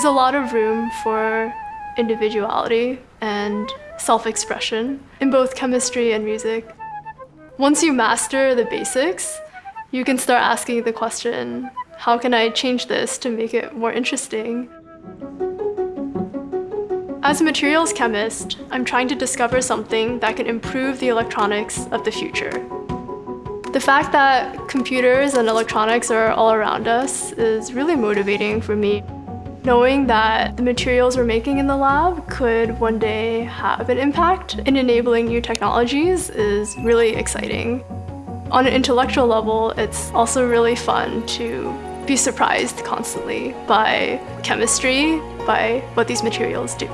There's a lot of room for individuality and self-expression in both chemistry and music. Once you master the basics, you can start asking the question, how can I change this to make it more interesting? As a materials chemist, I'm trying to discover something that can improve the electronics of the future. The fact that computers and electronics are all around us is really motivating for me. Knowing that the materials we're making in the lab could one day have an impact in enabling new technologies is really exciting. On an intellectual level, it's also really fun to be surprised constantly by chemistry, by what these materials do.